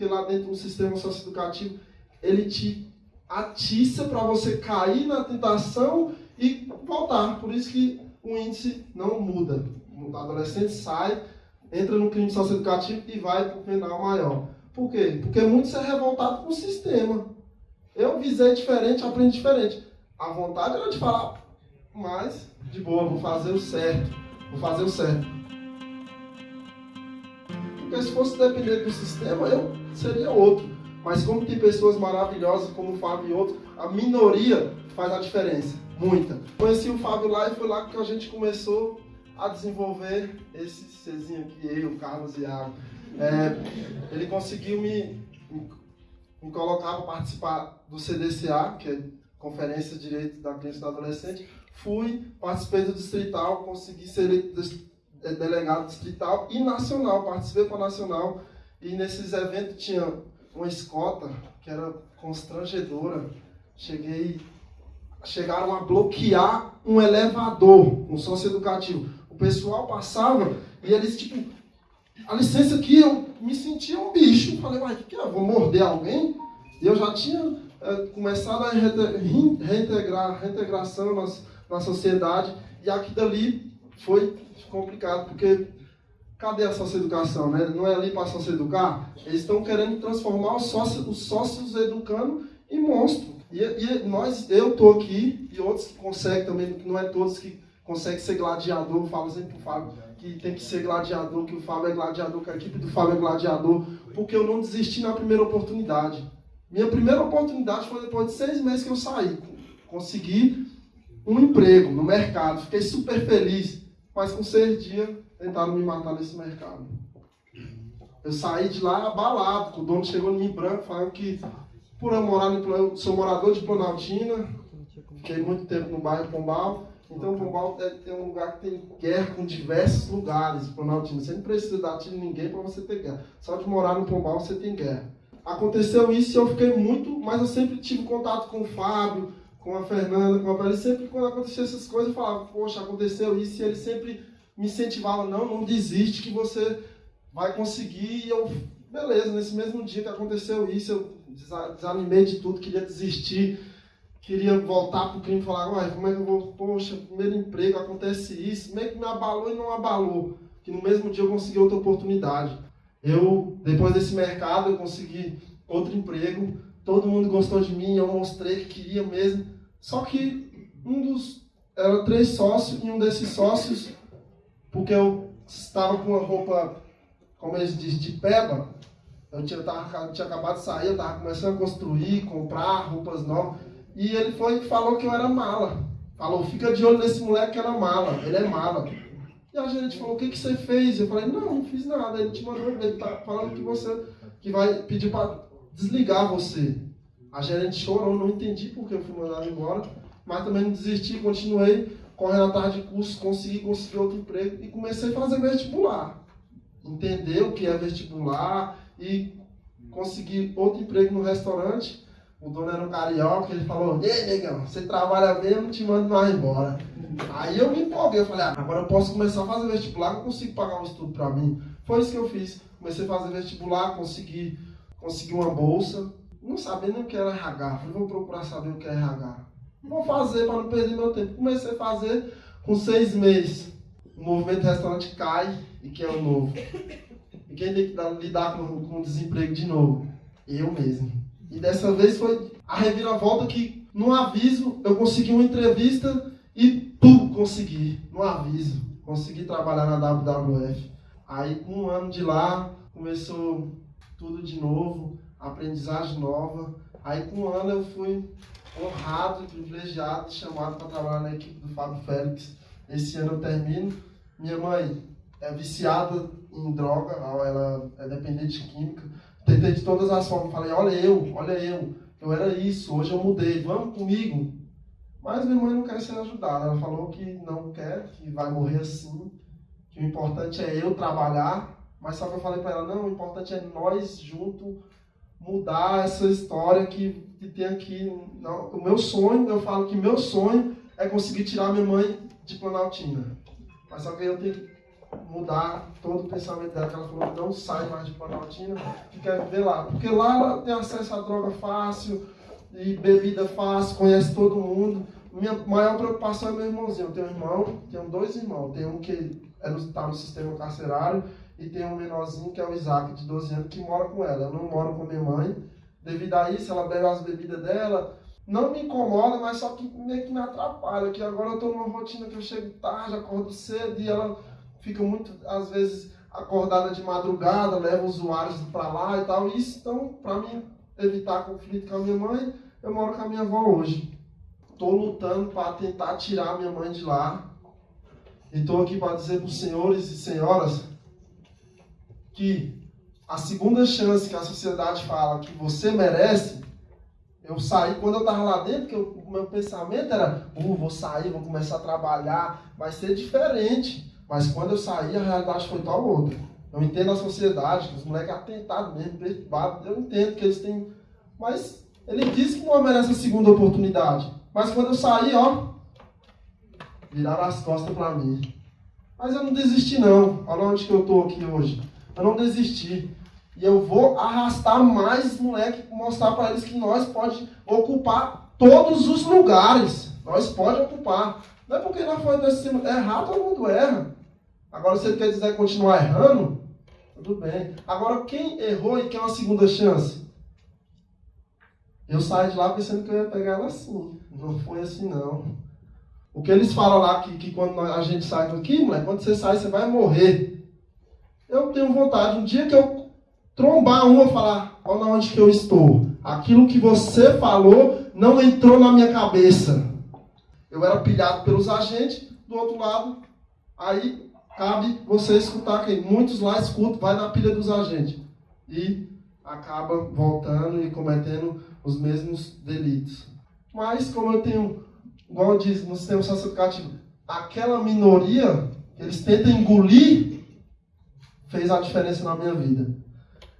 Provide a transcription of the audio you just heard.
porque lá dentro do sistema socioeducativo ele te atiça para você cair na tentação e voltar. Por isso que o índice não muda. O adolescente sai, entra no crime socioeducativo e vai para o penal maior. Por quê? Porque muitos é revoltado com o sistema. Eu visei diferente, aprendi diferente. A vontade era de falar, mas de boa, vou fazer o certo. Vou fazer o certo. Porque se fosse depender do sistema, eu seria outro. Mas como tem pessoas maravilhosas como o Fábio e outros, a minoria faz a diferença. Muita. Conheci o Fábio lá e foi lá que a gente começou a desenvolver esse Czinho aqui, eu, Carlos e Iago. É, ele conseguiu me, me colocar para participar do CDCA, que é Conferência de Direitos da Criança e do Adolescente. Fui, participei do distrital, consegui ser eleito delegado distrital e nacional, participei para nacional. E nesses eventos tinha uma escota que era constrangedora. Cheguei, chegaram a bloquear um elevador, um socioeducativo. O pessoal passava e eles, tipo, a licença aqui, eu me sentia um bicho. Falei, uai, o que, que é? Vou morder alguém? E eu já tinha é, começado a reintegrar, reintegração na, na sociedade. E aqui dali foi complicado, porque cadê a socioeducação? Né? Não é ali para socioeducar? Eles estão querendo transformar os sócios, os sócios educando em monstro. E, e nós, eu estou aqui, e outros que conseguem também, não é todos que conseguem ser gladiador, falo sempre para o Fábio que tem que ser gladiador, que o Fábio é gladiador, que a equipe do Fábio é gladiador, porque eu não desisti na primeira oportunidade. Minha primeira oportunidade foi depois de seis meses que eu saí. Consegui um emprego no mercado, fiquei super feliz, mas com seis dias tentaram me matar nesse mercado. Eu saí de lá abalado, o dono chegou em mim branco, falando que por eu morar no sou morador de Planaltina, fiquei muito tempo no bairro Pombal, então Pombal é, um lugar que tem guerra com diversos lugares, Planaltina. Você não precisa dar tiro em ninguém para você ter guerra. Só de morar no Pombal você tem guerra. Aconteceu isso e eu fiquei muito, mas eu sempre tive contato com o Fábio, com a Fernanda, com a Pérez. Sempre quando acontecia essas coisas eu falava, poxa, aconteceu isso, e ele sempre me incentivava, não, não desiste que você vai conseguir. E eu, beleza, nesse mesmo dia que aconteceu isso, eu desanimei de tudo, queria desistir, queria voltar para o crime e falar, uai, como é que eu vou, poxa, primeiro emprego, acontece isso, meio que me abalou e não abalou. Que no mesmo dia eu consegui outra oportunidade. Eu, depois desse mercado, eu consegui outro emprego, todo mundo gostou de mim, eu mostrei que queria mesmo. Só que um dos, era três sócios, e um desses sócios porque eu estava com uma roupa, como eles dizem, de peba. Eu tinha, tava, tinha acabado de sair, eu estava começando a construir, comprar roupas novas. E ele foi e falou que eu era mala. Falou, fica de olho nesse moleque que era mala, ele é mala. E a gerente falou, o que, que você fez? Eu falei, não, não fiz nada. Ele te mandou, ele tá falando que você, que vai pedir para desligar você. A gerente chorou, não entendi porque eu fui mandado embora, mas também não desisti, continuei correndo atrás de curso, consegui conseguir outro emprego e comecei a fazer vestibular. Entender o que é vestibular e consegui outro emprego no restaurante. O dono era um carioca, ele falou, ei, negão, você trabalha não te mando mais embora. Aí eu me empolguei, eu falei, ah, agora eu posso começar a fazer vestibular, eu consigo pagar um estudo para mim. Foi isso que eu fiz. Comecei a fazer vestibular, consegui, consegui uma bolsa, não sabendo o que era RH. Falei, vou procurar saber o que é RH. Vou fazer para não perder meu tempo. Comecei a fazer com seis meses. O movimento restaurante cai e quem é o novo? E quem tem que lidar com, com o desemprego de novo? Eu mesmo. E dessa vez foi a reviravolta que, no aviso, eu consegui uma entrevista e pum, consegui. No aviso. Consegui trabalhar na WWF. Aí, com um ano de lá, começou tudo de novo, aprendizagem nova. Aí, com um ano, eu fui honrado privilegiado, chamado para trabalhar na equipe do Fábio Félix. Esse ano eu termino. Minha mãe é viciada em droga, ela é dependente de química. Tentei de todas as formas, falei, olha eu, olha eu, eu era isso, hoje eu mudei, vamos comigo. Mas minha mãe não quer ser ajudada, ela falou que não quer, que vai morrer assim, que o importante é eu trabalhar, mas só que eu falei para ela, não, o importante é nós junto mudar essa história que, que tem aqui. Não, o meu sonho, eu falo que meu sonho é conseguir tirar minha mãe de Planaltina. Mas só que eu tenho que mudar todo o pensamento dela, que ela falou não sai mais de Planaltina, que quer viver lá. Porque lá ela tem acesso a droga fácil, e bebida fácil, conhece todo mundo. Minha maior preocupação é meu irmãozinho. Eu tenho um irmão, tenho dois irmãos. Tem um que está é no, tá no sistema carcerário e tem um menorzinho que é o Isaac, de 12 anos, que mora com ela. Eu não moro com minha mãe. Devido a isso, ela bebe as bebidas dela. Não me incomoda, mas só que meio que me atrapalha. Que agora eu estou numa rotina que eu chego tarde, acordo cedo e ela fica muito, às vezes, acordada de madrugada, leva usuários para lá e tal. Isso, então, para mim evitar conflito com a minha mãe, eu moro com a minha avó hoje. Estou lutando para tentar tirar minha mãe de lá. E estou aqui para dizer para os senhores e senhoras que a segunda chance que a sociedade fala que você merece, eu saí quando eu estava lá dentro, que o meu pensamento era, uh, vou sair, vou começar a trabalhar, vai ser diferente. Mas quando eu saí, a realidade foi tal outra. Eu entendo a sociedade, os moleques atentados mesmo, perturbados, eu entendo que eles têm. Mas ele disse que não merece a segunda oportunidade. Mas quando eu saí, ó, viraram as costas para mim. Mas eu não desisti não. Olha onde que eu tô aqui hoje. Eu não desisti. E eu vou arrastar mais moleque, mostrar para eles que nós pode ocupar todos os lugares. Nós pode ocupar. Não é porque nós fomos desse errar, todo mundo erra. Agora, se ele quer dizer continuar errando, tudo bem. Agora, quem errou e quer uma segunda chance? Eu saí de lá pensando que eu ia pegar ela assim. Não foi assim, não. O que eles falam lá, que, que quando a gente sai daqui, moleque, quando você sai, você vai morrer. Eu tenho vontade, um dia que eu trombar uma, falar, olha onde que eu estou. Aquilo que você falou não entrou na minha cabeça. Eu era pilhado pelos agentes, do outro lado, aí cabe você escutar quem? Muitos lá escutam, vai na pilha dos agentes. E acaba voltando e cometendo os mesmos delitos. Mas como eu tenho, igual diz no sistema socioeducativo, aquela minoria eles tentam engolir fez a diferença na minha vida.